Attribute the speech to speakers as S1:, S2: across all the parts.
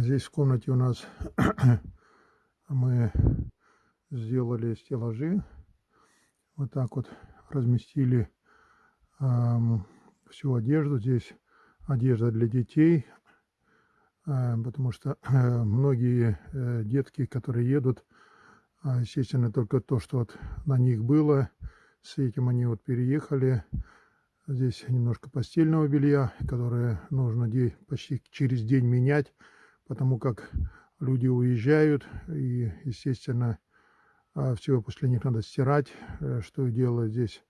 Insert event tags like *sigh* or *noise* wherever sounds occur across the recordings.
S1: Здесь в комнате у нас *clears throat* мы сделали стеллажи. Вот так вот разместили эм, всю одежду. Здесь одежда для детей, э, потому что э, *clears throat* многие э, детки, которые едут, э, естественно, только то, что вот на них было, с этим они вот переехали. Здесь немножко постельного белья, которое нужно почти через день менять потому как люди уезжают, и, естественно, а, все после них надо стирать, э, что делают здесь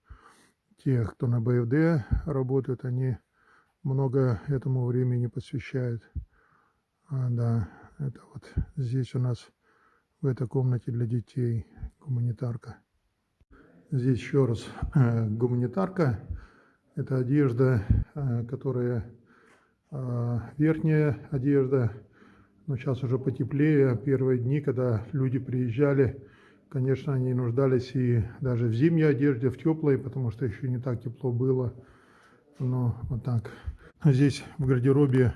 S1: те, кто на БФД работают, они много этому времени посвящают. А, да, это вот здесь у нас в этой комнате для детей гуманитарка. Здесь еще раз э, гуманитарка. Это одежда, э, которая э, верхняя одежда, но сейчас уже потеплее. Первые дни, когда люди приезжали, конечно, они нуждались и даже в зимней одежде, в теплой, потому что еще не так тепло было. Но вот так. Здесь в гардеробе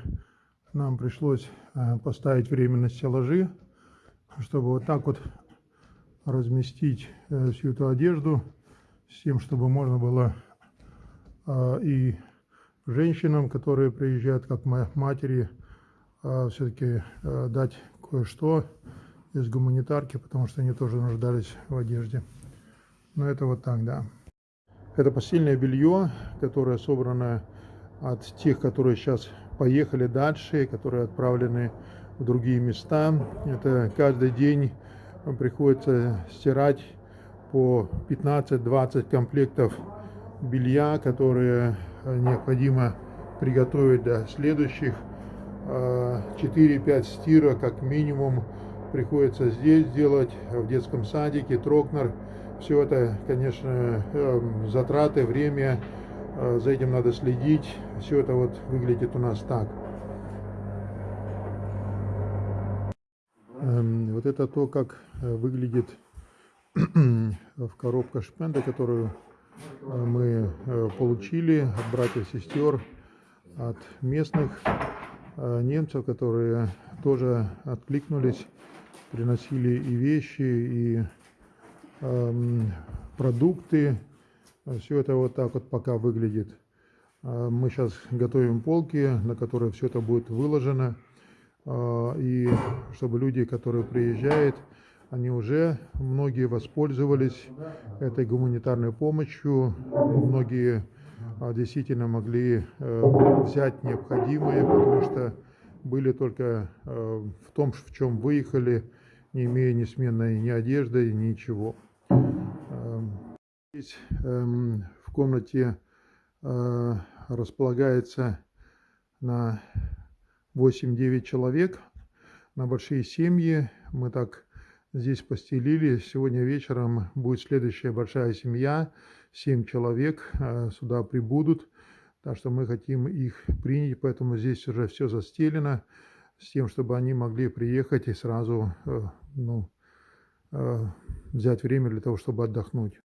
S1: нам пришлось э, поставить временно стеллажи, чтобы вот так вот разместить э, всю эту одежду, с тем, чтобы можно было э, и женщинам, которые приезжают, как матери, а, все-таки а, дать кое-что из гуманитарки, потому что они тоже нуждались в одежде. Но это вот так, да. Это постельное белье, которое собрано от тех, которые сейчас поехали дальше, которые отправлены в другие места. Это каждый день приходится стирать по 15-20 комплектов белья, которые необходимо приготовить для следующих 4-5 стира как минимум приходится здесь делать, в детском садике, Трокнер. Все это, конечно, эм, затраты, время, э, за этим надо следить. Все это вот выглядит у нас так. Эм, вот это то, как э, выглядит *clears throat* в коробка шпенда, которую э, мы получили от братьев и сестер, от местных Э, немцев, которые тоже откликнулись, приносили и вещи, и эм, продукты. Все это вот так вот пока выглядит. Э, мы сейчас готовим полки, на которые все это будет выложено. Э, и чтобы люди, которые приезжают, они уже многие воспользовались этой гуманитарной помощью. Многие действительно могли э, взять необходимое, потому что были только э, в том, в чем выехали, не имея ни сменной ни одежды, ничего. Эм, здесь эм, в комнате э, располагается на 8-9 человек, на большие семьи. Мы так здесь постелили. Сегодня вечером будет следующая большая семья семь человек а, сюда прибудут, так что мы хотим их принять, поэтому здесь уже все застелено, с тем, чтобы они могли приехать и сразу э, ну, э, взять время для того, чтобы отдохнуть.